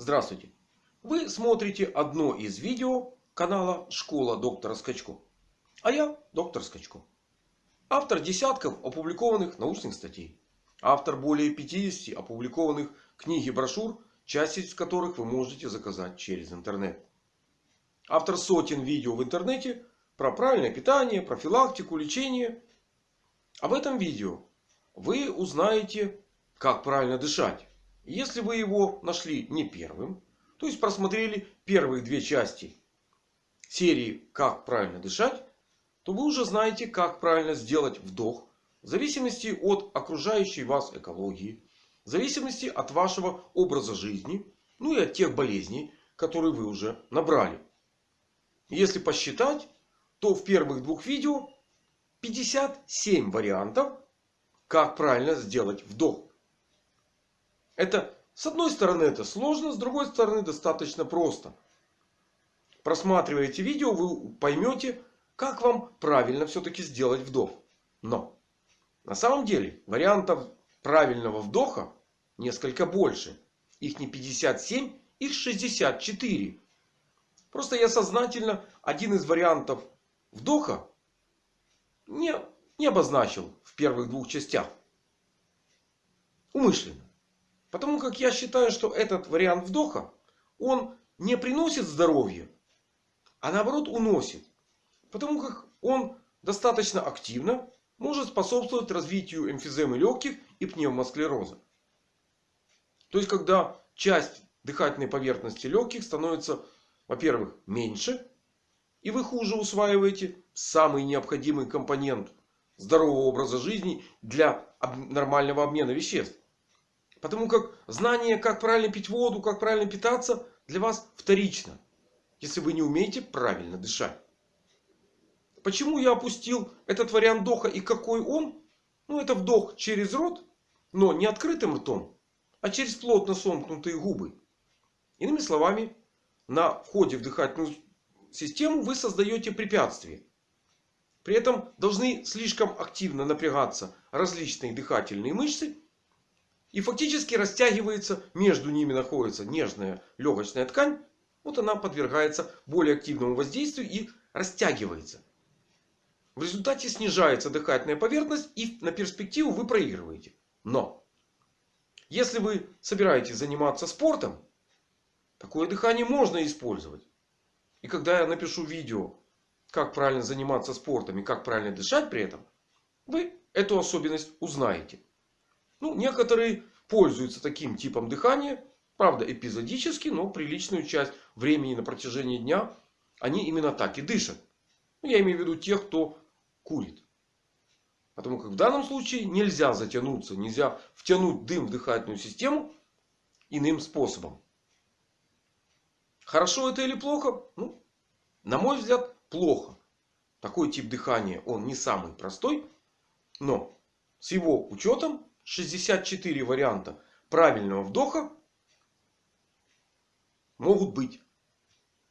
Здравствуйте! Вы смотрите одно из видео канала Школа доктора Скачко. А я доктор Скачко. Автор десятков опубликованных научных статей. Автор более 50 опубликованных книг и брошюр, часть из которых вы можете заказать через интернет. Автор сотен видео в интернете про правильное питание, профилактику, лечение. А в этом видео вы узнаете, как правильно дышать. Если вы его нашли не первым, то есть просмотрели первые две части серии «Как правильно дышать», то вы уже знаете, как правильно сделать вдох. В зависимости от окружающей вас экологии. В зависимости от вашего образа жизни. Ну и от тех болезней, которые вы уже набрали. Если посчитать, то в первых двух видео 57 вариантов, как правильно сделать вдох. Это с одной стороны это сложно, с другой стороны достаточно просто. Просматривая эти видео, вы поймете, как вам правильно все-таки сделать вдох. Но на самом деле вариантов правильного вдоха несколько больше. Их не 57, их 64. Просто я сознательно один из вариантов вдоха не, не обозначил в первых двух частях. Умышленно. Потому как я считаю, что этот вариант вдоха, он не приносит здоровья, а наоборот уносит. Потому как он достаточно активно может способствовать развитию эмфиземы легких и пневмосклероза. То есть, когда часть дыхательной поверхности легких становится, во-первых, меньше. И вы хуже усваиваете самый необходимый компонент здорового образа жизни для нормального обмена веществ. Потому как знание, как правильно пить воду, как правильно питаться, для вас вторично. Если вы не умеете правильно дышать. Почему я опустил этот вариант вдоха и какой он? Ну это вдох через рот, но не открытым ртом, а через плотно сомкнутые губы. Иными словами, на входе в дыхательную систему вы создаете препятствие. При этом должны слишком активно напрягаться различные дыхательные мышцы. И фактически растягивается, между ними находится нежная легочная ткань. Вот она подвергается более активному воздействию и растягивается. В результате снижается дыхательная поверхность и на перспективу вы проигрываете. Но если вы собираетесь заниматься спортом, такое дыхание можно использовать. И когда я напишу видео, как правильно заниматься спортом и как правильно дышать при этом, вы эту особенность узнаете. Ну, некоторые пользуются таким типом дыхания. Правда, эпизодически, но приличную часть времени на протяжении дня они именно так и дышат. Ну, я имею в виду тех, кто курит. Потому как в данном случае нельзя затянуться, нельзя втянуть дым в дыхательную систему иным способом. Хорошо это или плохо? Ну, на мой взгляд, плохо. Такой тип дыхания, он не самый простой. Но с его учетом 64 варианта правильного вдоха могут быть.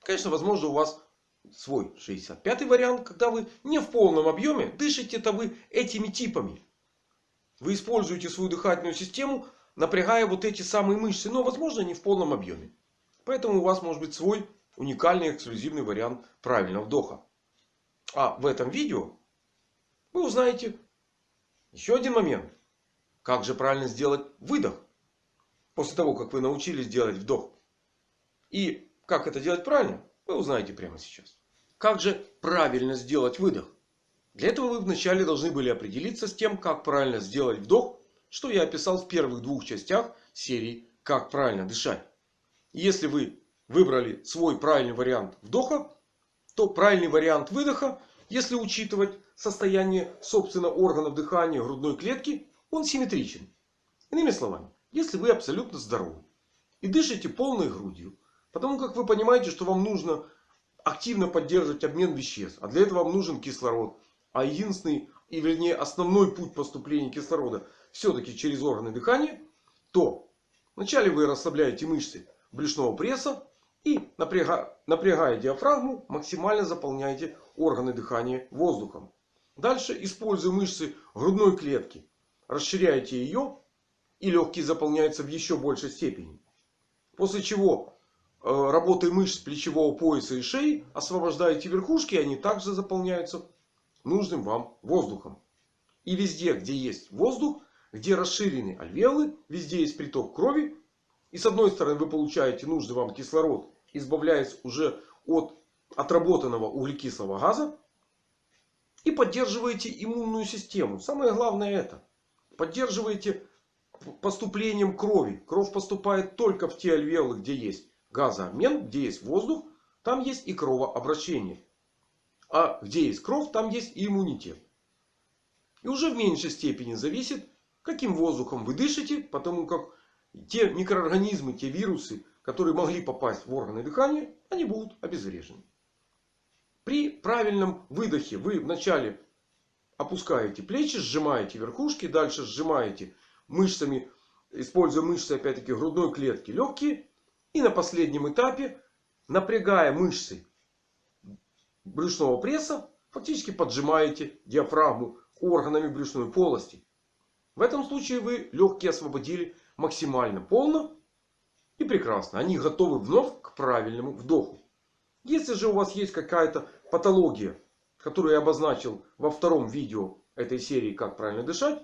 Конечно, возможно у вас свой 65 вариант, когда вы не в полном объеме дышите-то вы этими типами. Вы используете свою дыхательную систему, напрягая вот эти самые мышцы, но возможно не в полном объеме. Поэтому у вас может быть свой уникальный эксклюзивный вариант правильного вдоха. А в этом видео вы узнаете еще один момент. Как же правильно сделать выдох? После того, как вы научились делать вдох. И как это делать правильно, вы узнаете прямо сейчас. Как же правильно сделать выдох? Для этого вы вначале должны были определиться с тем, как правильно сделать вдох. Что я описал в первых двух частях серии «Как правильно дышать». Если вы выбрали свой правильный вариант вдоха, то правильный вариант выдоха, если учитывать состояние собственно органов дыхания грудной клетки, он симметричен. Иными словами, если вы абсолютно здоровы и дышите полной грудью, потому как вы понимаете, что вам нужно активно поддерживать обмен веществ, а для этого вам нужен кислород, а единственный и вернее основной путь поступления кислорода все-таки через органы дыхания, то вначале вы расслабляете мышцы брюшного пресса и напрягая, напрягая диафрагму максимально заполняете органы дыхания воздухом. Дальше используя мышцы грудной клетки расширяете ее. И легкие заполняются в еще большей степени. После чего э, работой мышц плечевого пояса и шеи освобождаете верхушки. И они также заполняются нужным вам воздухом. И везде, где есть воздух, где расширены альвеолы, везде есть приток крови. И с одной стороны вы получаете нужный вам кислород, избавляясь уже от отработанного углекислого газа. И поддерживаете иммунную систему. Самое главное это. Поддерживаете поступлением крови. Кровь поступает только в те альвеолы, где есть газообмен, где есть воздух. Там есть и кровообращение. А где есть кровь, там есть и иммунитет. И уже в меньшей степени зависит, каким воздухом вы дышите. Потому как те микроорганизмы, те вирусы, которые могли попасть в органы дыхания, они будут обезврежены. При правильном выдохе вы вначале опускаете плечи, сжимаете верхушки. Дальше сжимаете мышцами, используя мышцы опять-таки грудной клетки, легкие. И на последнем этапе, напрягая мышцы брюшного пресса, фактически поджимаете диафрагму органами брюшной полости. В этом случае вы легкие освободили максимально полно и прекрасно. Они готовы вновь к правильному вдоху. Если же у вас есть какая-то патология, которую я обозначил во втором видео этой серии «Как правильно дышать»,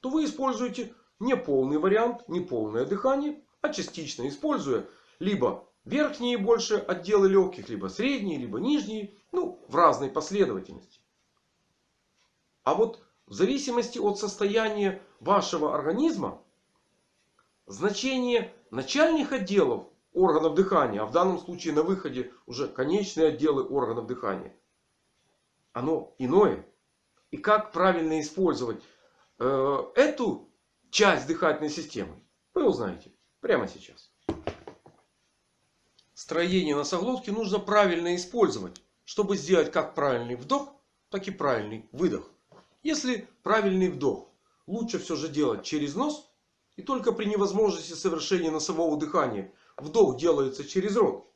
то вы используете не полный вариант, не полное дыхание, а частично используя либо верхние больше отделы легких, либо средние, либо нижние, ну в разной последовательности. А вот в зависимости от состояния вашего организма, значение начальных отделов органов дыхания, а в данном случае на выходе уже конечные отделы органов дыхания, оно иное. И как правильно использовать э, эту часть дыхательной системы, вы узнаете прямо сейчас. Строение носоглотки нужно правильно использовать, чтобы сделать как правильный вдох, так и правильный выдох. Если правильный вдох лучше все же делать через нос. И только при невозможности совершения носового дыхания вдох делается через рот.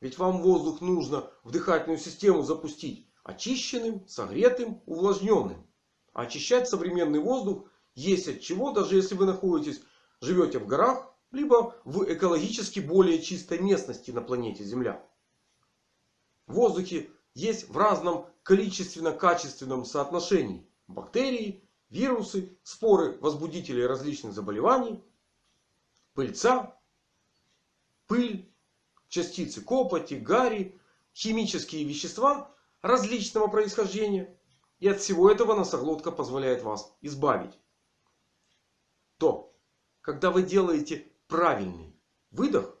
Ведь вам воздух нужно в дыхательную систему запустить очищенным, согретым, увлажненным. А очищать современный воздух есть от чего, даже если вы находитесь, живете в горах, либо в экологически более чистой местности на планете Земля. В воздухе есть в разном количественно-качественном соотношении бактерии, вирусы, споры возбудителей различных заболеваний, пыльца, пыль, частицы копоти, гари, химические вещества различного происхождения. И от всего этого носоглотка позволяет вас избавить. То, когда вы делаете правильный выдох,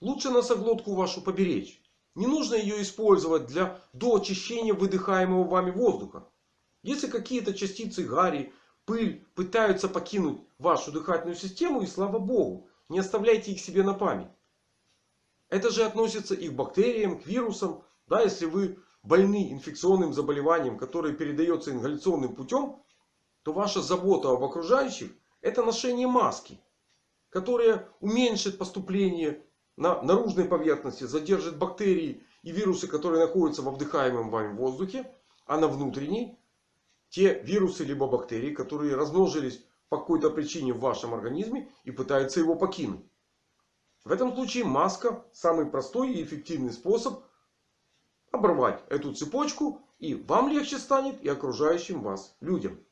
лучше носоглотку вашу поберечь. Не нужно ее использовать для доочищения выдыхаемого вами воздуха. Если какие-то частицы гари, пыль пытаются покинуть вашу дыхательную систему, и слава богу, не оставляйте их себе на память. Это же относится и к бактериям, к вирусам. Да, если вы больны инфекционным заболеванием, которое передается ингаляционным путем, то ваша забота об окружающих это ношение маски. Которая уменьшит поступление на наружной поверхности, задержит бактерии и вирусы, которые находятся во вдыхаемом вами воздухе. А на внутренней те вирусы либо бактерии, которые размножились по какой-то причине в вашем организме и пытаются его покинуть. В этом случае маска самый простой и эффективный способ оборвать эту цепочку. И вам легче станет, и окружающим вас людям.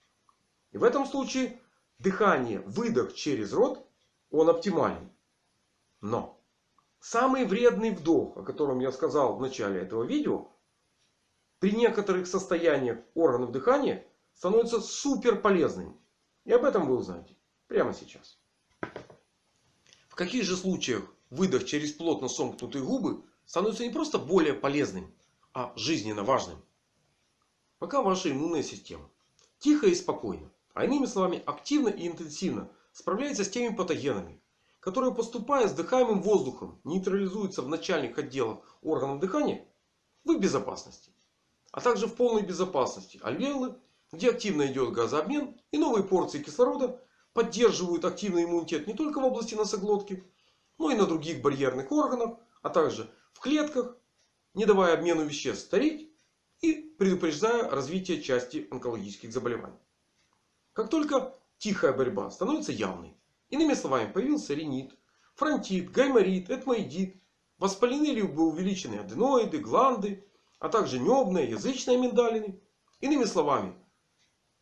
И в этом случае дыхание, выдох через рот, он оптимален. Но самый вредный вдох, о котором я сказал в начале этого видео, при некоторых состояниях органов дыхания становится супер полезным. И об этом вы узнаете прямо сейчас. Каких же случаях выдох через плотно сомкнутые губы становится не просто более полезным, а жизненно важным? Пока ваша иммунная система тихо и спокойно, а иными словами активно и интенсивно справляется с теми патогенами, которые поступая с дыхаемым воздухом нейтрализуются в начальных отделах органов дыхания, вы в безопасности. А также в полной безопасности альвеолы где активно идет газообмен и новые порции кислорода поддерживают активный иммунитет не только в области носоглотки, но и на других барьерных органах, а также в клетках, не давая обмену веществ стареть и предупреждая развитие части онкологических заболеваний. Как только тихая борьба становится явной, иными словами появился ринит, фронтит, гайморит, этмоидит, воспалены либо увеличены аденоиды, гланды, а также небные, язычные миндалины. Иными словами,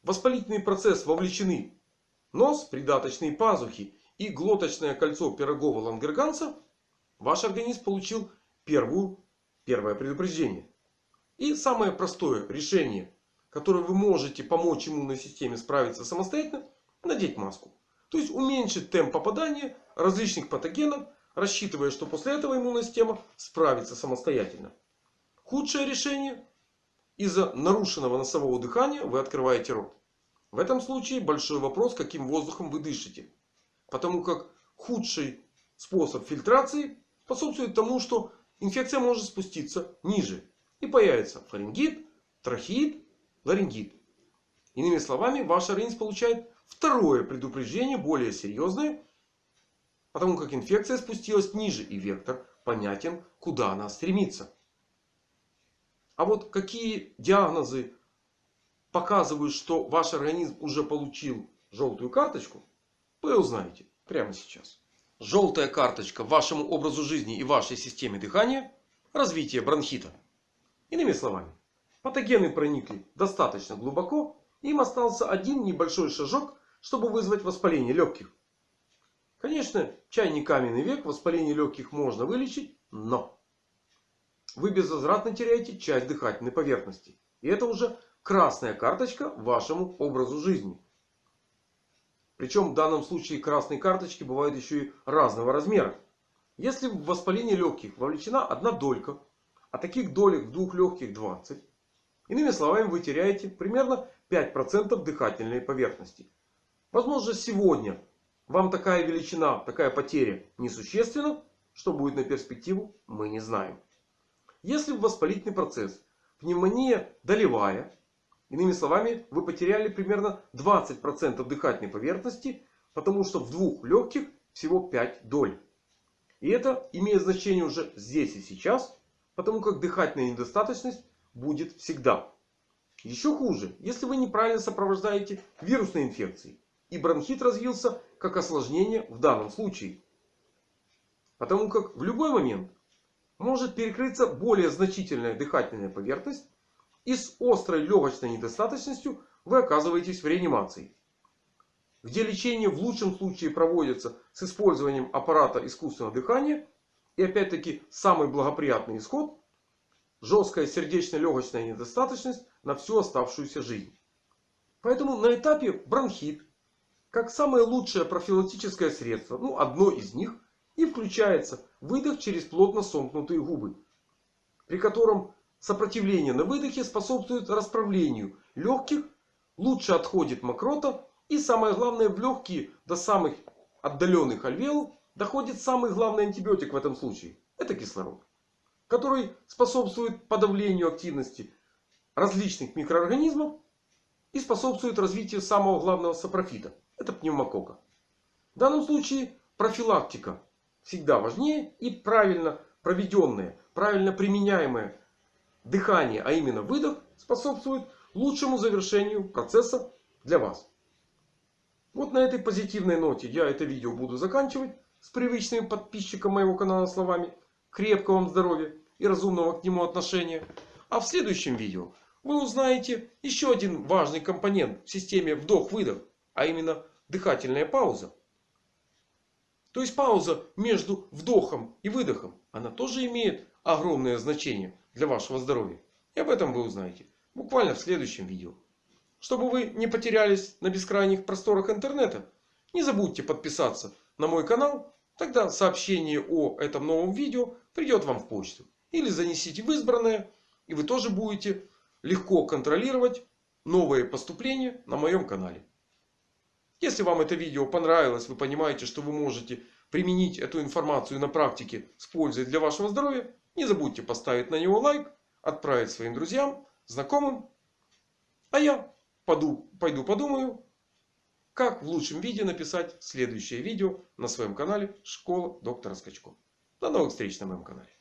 воспалительный процесс вовлечены нос, придаточные пазухи и глоточное кольцо пирогова лангерганца, ваш организм получил первую, первое предупреждение. И самое простое решение, которое вы можете помочь иммунной системе справиться самостоятельно, надеть маску. То есть уменьшить темп попадания различных патогенов, рассчитывая, что после этого иммунная система справится самостоятельно. Худшее решение. Из-за нарушенного носового дыхания вы открываете рот. В этом случае большой вопрос, каким воздухом вы дышите. Потому как худший способ фильтрации способствует тому, что инфекция может спуститься ниже. И появится фарингит, трахеид, ларингит. Иными словами, ваш организм получает второе предупреждение, более серьезное. Потому как инфекция спустилась ниже и вектор понятен, куда она стремится. А вот какие диагнозы показывают, что ваш организм уже получил желтую карточку, вы узнаете прямо сейчас. Желтая карточка вашему образу жизни и вашей системе дыхания – развитие бронхита. Иными словами, патогены проникли достаточно глубоко. Им остался один небольшой шажок, чтобы вызвать воспаление легких. Конечно, чай не каменный век, воспаление легких можно вылечить, но вы безвозвратно теряете часть дыхательной поверхности. И это уже красная карточка вашему образу жизни. Причем в данном случае красные карточки бывают еще и разного размера. Если в воспаление легких вовлечена одна долька, а таких долек в двух легких 20. Иными словами, вы теряете примерно 5% дыхательной поверхности. Возможно, сегодня вам такая величина, такая потеря несущественна. Что будет на перспективу, мы не знаем. Если в воспалительный процесс пневмония долевая, иными словами, вы потеряли примерно 20% дыхательной поверхности, потому что в двух легких всего 5 доль. И это имеет значение уже здесь и сейчас, потому как дыхательная недостаточность будет всегда. Еще хуже, если вы неправильно сопровождаете вирусной инфекцией. И бронхит развился как осложнение в данном случае. Потому как в любой момент может перекрыться более значительная дыхательная поверхность. И с острой легочной недостаточностью вы оказываетесь в реанимации. Где лечение в лучшем случае проводится с использованием аппарата искусственного дыхания. И опять-таки самый благоприятный исход. Жесткая сердечно-легочная недостаточность на всю оставшуюся жизнь. Поэтому на этапе бронхит. Как самое лучшее профилактическое средство. Ну одно из них – и включается выдох через плотно сомкнутые губы. При котором сопротивление на выдохе способствует расправлению легких. Лучше отходит мокрота. И самое главное в легкие до самых отдаленных альвеол доходит самый главный антибиотик в этом случае. Это кислород. Который способствует подавлению активности различных микроорганизмов. И способствует развитию самого главного сапрофита. Это пневмокока. В данном случае профилактика всегда важнее. И правильно проведенное, правильно применяемое дыхание, а именно выдох, способствует лучшему завершению процесса для вас. Вот на этой позитивной ноте я это видео буду заканчивать. С привычным подписчиком моего канала словами. Крепкого вам здоровья и разумного к нему отношения. А в следующем видео вы узнаете еще один важный компонент в системе вдох-выдох. А именно дыхательная пауза. То есть пауза между вдохом и выдохом. Она тоже имеет огромное значение для вашего здоровья. И об этом вы узнаете буквально в следующем видео. Чтобы вы не потерялись на бескрайних просторах интернета. Не забудьте подписаться на мой канал. Тогда сообщение о этом новом видео придет вам в почту. Или занесите в избранное. И вы тоже будете легко контролировать новые поступления на моем канале. Если вам это видео понравилось, вы понимаете, что вы можете применить эту информацию на практике с пользой для вашего здоровья. Не забудьте поставить на него лайк, отправить своим друзьям, знакомым. А я пойду, пойду подумаю, как в лучшем виде написать следующее видео на своем канале Школа доктора Скачко. До новых встреч на моем канале.